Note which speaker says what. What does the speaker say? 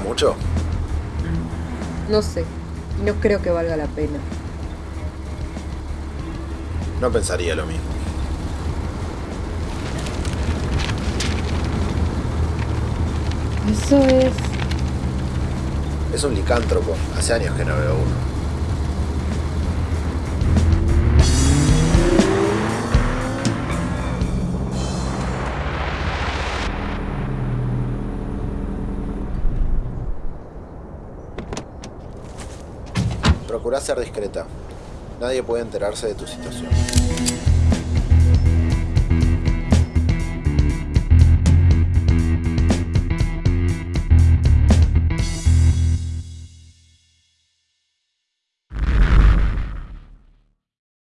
Speaker 1: mucho?
Speaker 2: No sé. No creo que valga la pena.
Speaker 1: No pensaría lo mismo.
Speaker 2: Eso es...
Speaker 1: Es un licántropo. Hace años que no veo uno. Procura ser discreta. Nadie puede enterarse de tu situación.